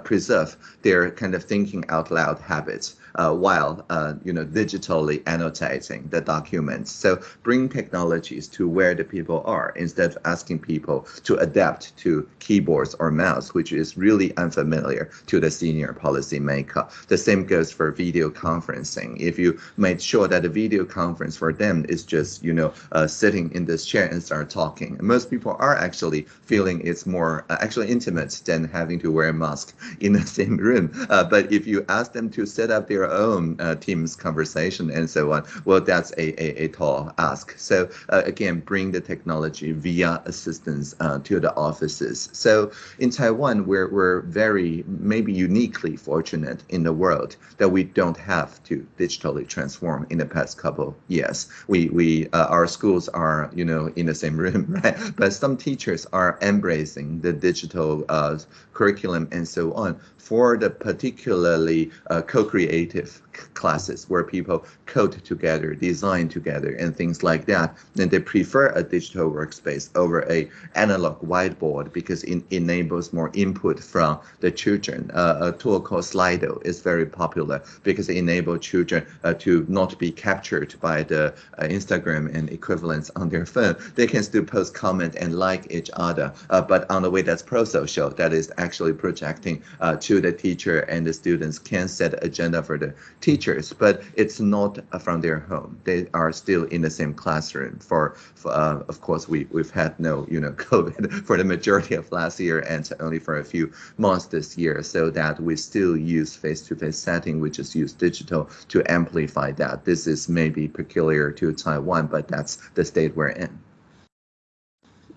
their kind of thinking out loud habits uh, while uh, you know digitally annotating the documents. So bring technologies to where the people are instead of asking people to adapt to keyboards or mouse, which is really unfamiliar to the senior policymaker. The same goes for video conferencing. If you made sure that the video conference for them is just you know uh, sitting in this chair and start talking, most people are actually feeling it's more uh, actually intimate than having to wear a mask in the [LAUGHS] same room. Uh, but if you ask them to set up their own uh, Teams conversation and so on, well, that's a, a, a tall ask. So uh, again, bring the technology via assistance uh, to the offices. So in Taiwan, we're, we're very, maybe uniquely fortunate in the world that we don't have to digitally transform in the past couple years. We, we uh, our schools are, you know, in the same room, [LAUGHS] right? But some teachers are embracing the digital uh, curriculum and so on for the particularly uh, co-creative classes where people code together, design together, and things like that. And they prefer a digital workspace over a analog whiteboard because it enables more input from the children. Uh, a tool called Slido is very popular because it enables children uh, to not be captured by the uh, Instagram and equivalents on their phone. They can still post, comment, and like each other, uh, but on the way that's pro-social, that is actually projecting uh, to the teacher and the students can set agenda for the teachers, but it's not from their home. They are still in the same classroom. For, for uh, of course, we we've had no you know [LAUGHS] COVID for the majority of last year and only for a few months this year, so that we still use face-to-face -face setting. We just use digital to amplify that. This is maybe peculiar to Taiwan, but that's the state we're in.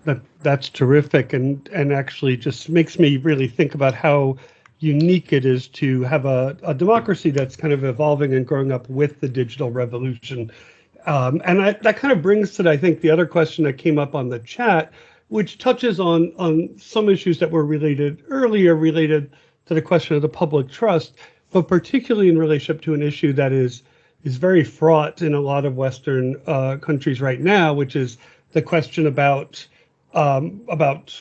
That that's terrific, and and actually just makes me really think about how unique it is to have a, a democracy that's kind of evolving and growing up with the digital revolution. Um, and I, that kind of brings to, I think, the other question that came up on the chat, which touches on on some issues that were related earlier, related to the question of the public trust, but particularly in relationship to an issue that is is very fraught in a lot of Western uh, countries right now, which is the question about um, about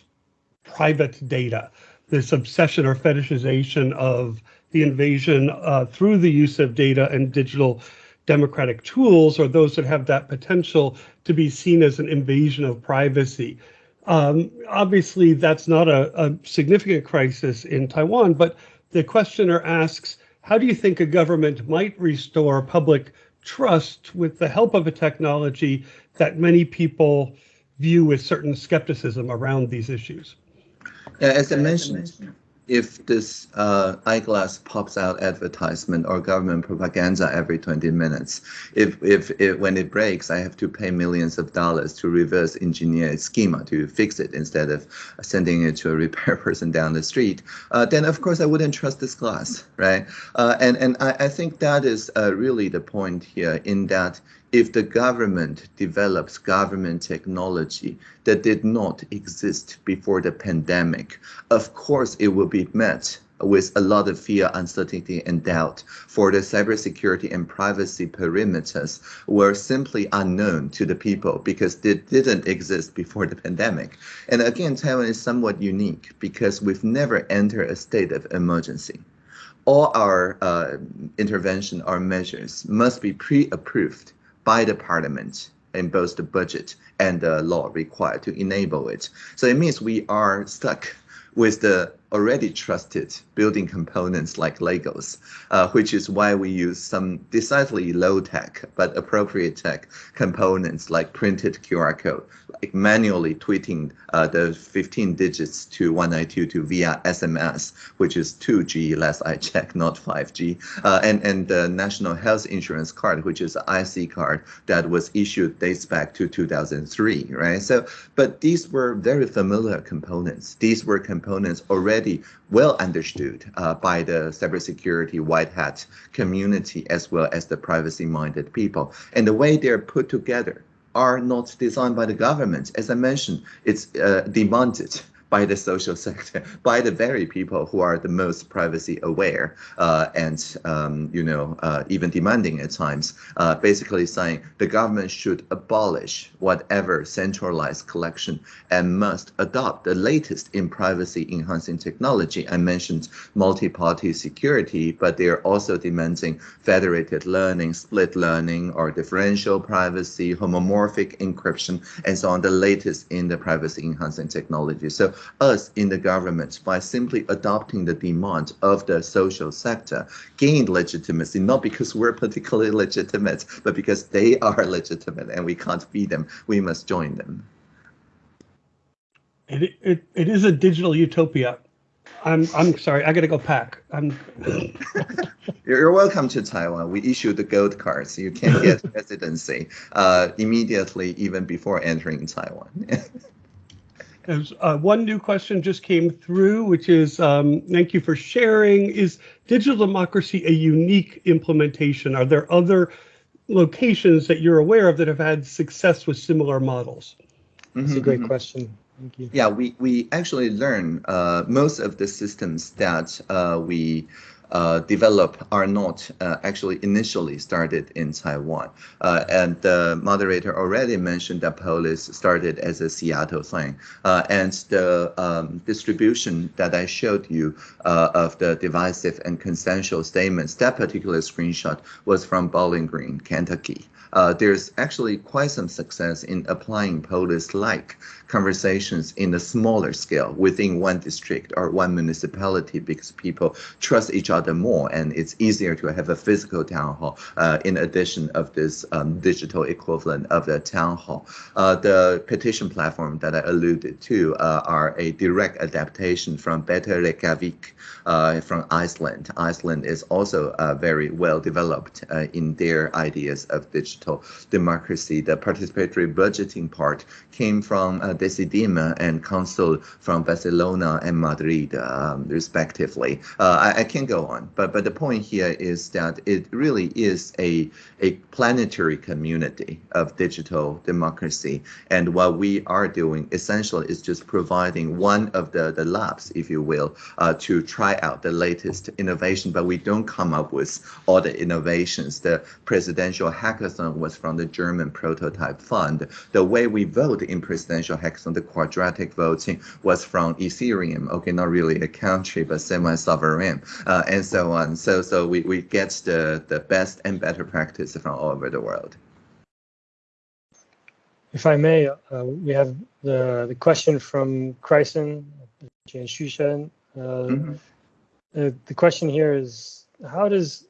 private data this obsession or fetishization of the invasion uh, through the use of data and digital democratic tools or those that have that potential to be seen as an invasion of privacy. Um, obviously, that's not a, a, significant crisis in Taiwan, but the questioner asks, how do you think a government might restore public trust with the help of a technology that many people view with certain skepticism around these issues? Yeah, as I mentioned, if this uh, eyeglass pops out advertisement or government propaganda every 20 minutes, if, if, if when it breaks, I have to pay millions of dollars to reverse engineer its schema to fix it instead of sending it to a [LAUGHS] repair person down the street, uh, then of course I wouldn't trust this glass, right? Uh, and and I, I think that is uh, really the point here in that if the government develops government technology that did not exist before the pandemic, of course it will be met with a lot of fear, uncertainty, and doubt for the cybersecurity and privacy perimeters were simply unknown to the people because they didn't exist before the pandemic. And again, Taiwan is somewhat unique because we've never entered a state of emergency. All our uh, intervention or measures must be pre-approved by the parliament in both the budget and the law required to enable it. So it means we are stuck with the already trusted building components like Legos, uh, which is why we use some decidedly low tech but appropriate tech components like printed QR code, like manually tweeting uh, the 15 digits to 1922 via SMS, which is 2G, last I check, not 5G, uh, and, and the National Health Insurance Card, which is an IC card that was issued dates back to 2003, right? So, but these were very familiar components. These were components already already well understood uh, by the cybersecurity white hat community as well as the privacy minded people. And the way they're put together are not designed by the government. As I mentioned, it's uh, demanded by the social sector, [LAUGHS] by the very people who are the most privacy aware uh, and, um, you know, uh, even demanding at times, uh, basically saying the government should abolish whatever centralized collection and must adopt the latest in privacy enhancing technology. I mentioned multi-party security, but they're also demanding federated learning, split learning, or differential privacy, homomorphic encryption, and so on, the latest in the privacy enhancing technology. So us in the government by simply adopting the demand of the social sector gained legitimacy, not because we're particularly [LAUGHS] legitimate, but because they are [LAUGHS] legitimate and we can't beat them. We must join them. It, it, it is a digital utopia. I'm I'm sorry, I gotta go pack. I'm [LAUGHS] You're welcome to Taiwan. We issue the gold cards. You can get residency uh, immediately, even before entering Taiwan. There's uh, one new question just came through, which is um, thank you for sharing. Is digital democracy a unique implementation? Are there other locations that you're aware of that have had success with similar models? That's a great question. Thank you. Yeah, we, we actually learn uh, most of the systems that uh, we uh, develop are not uh, actually initially started in Taiwan. Uh, and the moderator already mentioned that Polis started as a Seattle thing. Uh, and the um, distribution that I showed you uh, of the divisive and consensual statements, that particular screenshot was from Bowling Green, Kentucky. Uh, there's actually quite some success in applying Polis-like conversations in a smaller scale within one district or one municipality because people trust each other more and it's easier to have a physical town hall uh, in addition of this um, digital equivalent of the town hall. Uh, the petition platform that I alluded to uh, are a direct adaptation from Better Reykjavik uh, from Iceland. Iceland is also uh, very well developed uh, in their ideas of digital democracy. The participatory budgeting part came from uh, Decidim and Consul from Barcelona and Madrid, um, respectively. Uh, I, I, can go on, but but the point here is that it really is a a planetary community of digital democracy, and what we are doing essentially is just providing one of the the labs, if you will, uh, to try out the latest innovation. But we don't come up with all the innovations. The presidential hackathon was from the German Prototype Fund. The way we vote in presidential hackathon, the quadratic voting was from Ethereum. Okay, not really a country, but semi-sovereign, uh, and so on. So, so we, we get the, the best and better practice from all over the world. If I may, uh, we have the, the question from Chryson, Jian Xushen. Uh, mm -hmm. uh, the question here is, how does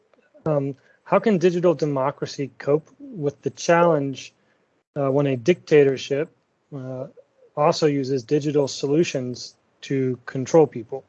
um, how can digital democracy cope with the challenge uh, when a dictatorship uh, also uses digital solutions to control people?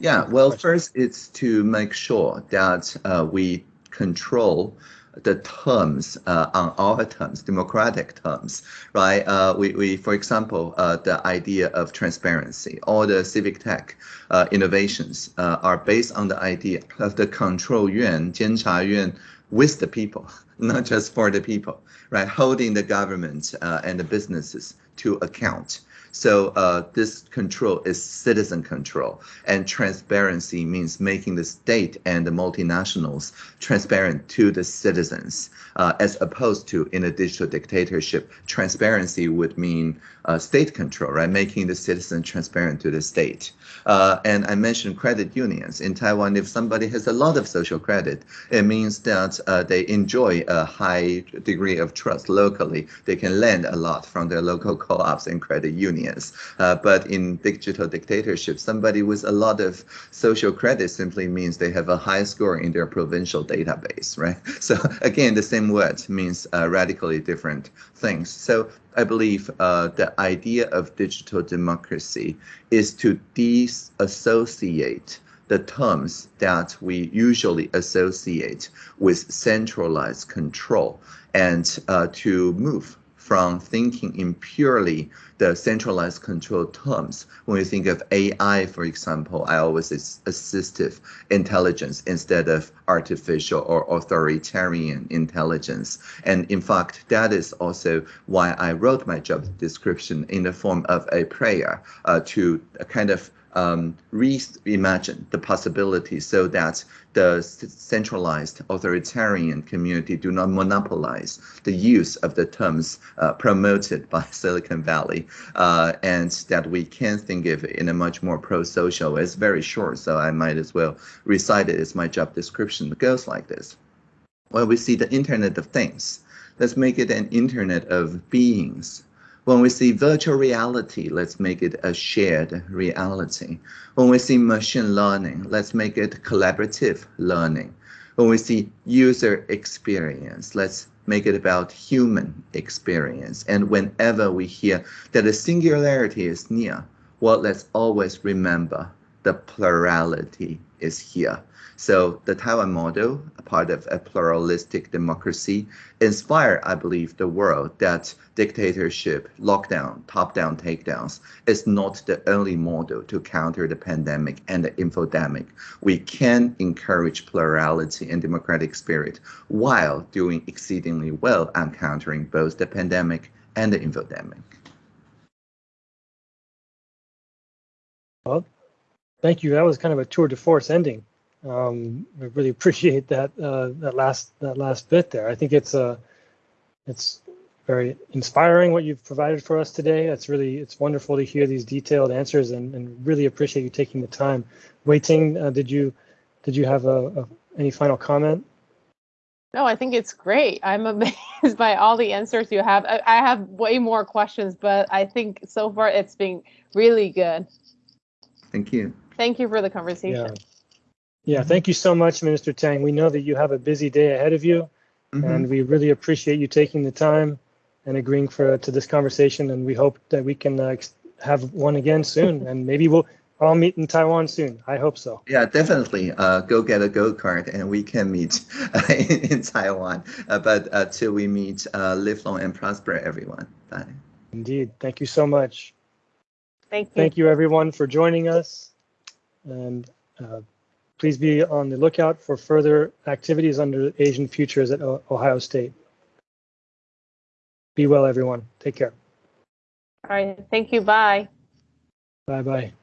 Yeah, well, first it's to make sure that uh, we control the terms uh, on our terms, democratic terms, right? Uh, we, we, for example, uh, the idea of transparency, all the civic tech uh, innovations uh, are based on the idea of the control yuan, 监察院 with the people, not just for the people, right? Holding the government uh, and the businesses to account. So uh, this control is citizen control, and transparency means making the state and the multinationals transparent to the citizens, uh, as opposed to in a digital dictatorship, transparency would mean uh, state control, right? Making the citizen transparent to the state. Uh, and I mentioned credit unions in Taiwan. If somebody has a lot of social credit, it means that uh, they enjoy a high degree of trust locally. They can lend a lot from their local co-ops and credit unions. Uh, but in digital dictatorship, somebody with a lot of social credit simply means they have a high score in their provincial database, right? [LAUGHS] So again, the same word means uh, radically different things. So I believe uh, the idea of digital democracy is to disassociate the terms that we usually associate with centralized control and uh, to move from thinking in purely the centralized control terms. When we think of AI, for example, I always say assistive intelligence instead of artificial or authoritarian intelligence. And in fact, that is also why I wrote my job description in the form of a prayer uh, to kind of um, reimagine the possibilities so that the centralized authoritarian community do not monopolize the use of the terms uh, promoted by [LAUGHS] Silicon Valley, uh, and that we can think of it in a much more pro-social. It's very short, so I might as well recite it as my job description. It goes like this. When we see the Internet of Things, let's make it an Internet of beings when we see virtual reality, let's make it a shared reality. When we see machine learning, let's make it collaborative learning. When we see user experience, let's make it about human experience. And whenever we hear that a singularity is near, well, let's always remember the plurality is here. So the Taiwan model, a part of a pluralistic democracy, inspire, I believe, the world that dictatorship, lockdown, top-down takedowns is not the only model to counter the pandemic and the infodemic. We can encourage plurality and democratic spirit while doing exceedingly well on countering both the pandemic and the infodemic. Thank you. That was kind of a tour de force ending. Um, I really [LAUGHS] appreciate that uh, that last that last bit there. I think it's uh, it's very inspiring what you've provided for us today. It's really it's wonderful to hear these detailed answers and, and really appreciate you taking the time. Wei-Ting, uh, did you did you have a, a, any final comment? No, I think it's great. I'm [LAUGHS] amazed by all the answers you have. I, I have way more questions, but I think so far it's been really good. Thank you. Thank you for the conversation. Yeah. Yeah, thank you so much, Minister Tang. We know that you have a busy day ahead of you, mm-hmm. and we really appreciate you taking the time and agreeing for to this conversation. And we hope that we can uh, have one again soon, [LAUGHS] and maybe we'll all meet in Taiwan soon. I hope so. Yeah, definitely. Uh, go get a go kart, and we can meet [LAUGHS] in, in, Taiwan. Uh, but uh, till we meet, uh, live long and prosper, everyone. Bye. Indeed. Thank you so much. Thank you. Thank you, everyone, for joining us. And uh, Please be on the lookout for further activities under Asian Futures at Ohio State. Be well, everyone. Take care. All right. Thank you. Bye. Bye bye.